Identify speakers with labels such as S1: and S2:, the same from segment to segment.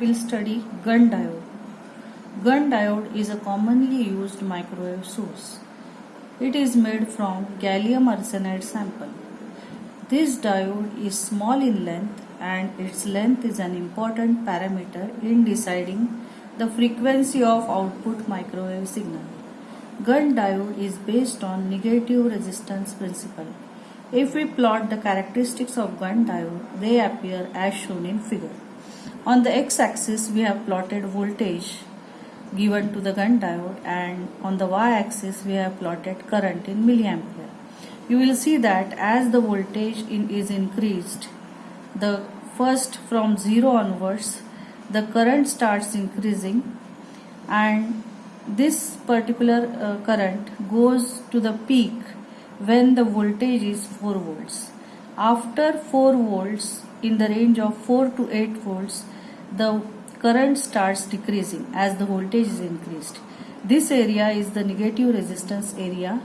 S1: will study Gunn diode. Gunn diode is a commonly used microwave source. It is made from gallium arsenide sample. This diode is small in length and its length is an important parameter in deciding the frequency of output microwave signal. Gunn diode is based on negative resistance principle. If we plot the characteristics of Gunn diode, they appear as shown in figure. On the x-axis, we have plotted voltage given to the Gunn diode and on the y-axis, we have plotted current in milliampere. You will see that as the voltage in is increased, the first from 0 onwards, the current starts increasing and this particular uh, current goes to the peak when the voltage is 4 volts. After 4 volts in the range of 4 to 8 volts the current starts decreasing as the voltage is increased. This area is the negative resistance area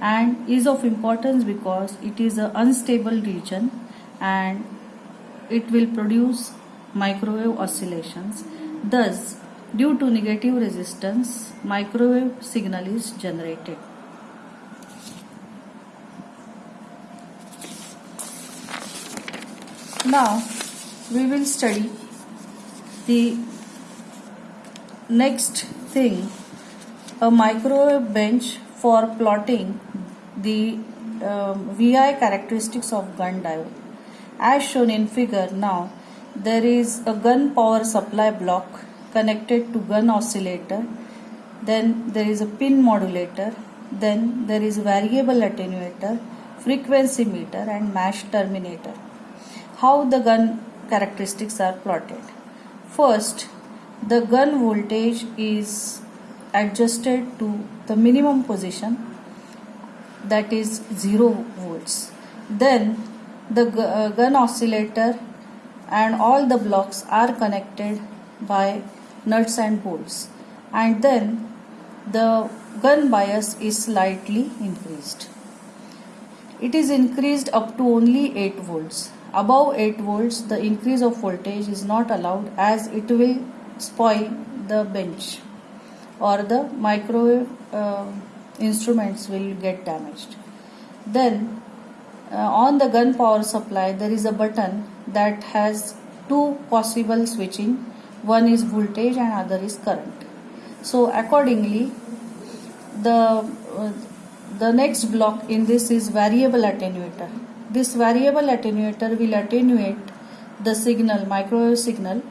S1: and is of importance because it is an unstable region and it will produce microwave oscillations. Thus, due to negative resistance, microwave signal is generated. Now, we will study the next thing a microwave bench for plotting the um, VI characteristics of Gunn diode. As shown in figure now, there is a Gunn power supply block connected to Gunn oscillator, then there is a pin modulator, then there is variable attenuator, frequency meter and match terminator how the Gunn characteristics are plotted. First, the Gunn voltage is adjusted to the minimum position that is 0 volts. Then the uh, Gunn oscillator and all the blocks are connected by nuts and bolts and then the Gunn bias is slightly increased. It is increased up to only 8 volts Above 8 volts, the increase of voltage is not allowed as it will spoil the bench or the microwave uh, instruments will get damaged. Then uh, on the Gunn power supply there is a button that has two possible switching. One is voltage and other is current. So accordingly the uh, the next block in this is variable attenuator this variable attenuator will attenuate the signal, microwave signal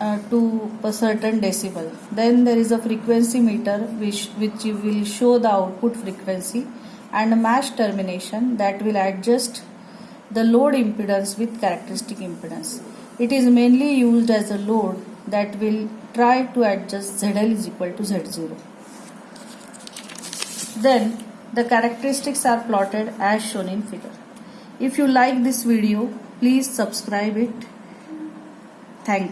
S1: uh, to a certain decibel. Then there is a frequency meter which, which will show the output frequency and a match termination that will adjust the load impedance with characteristic impedance. It is mainly used as a load that will try to adjust ZL is equal to Z0. Then the characteristics are plotted as shown in figure. If you like this video, please subscribe it. Thank you.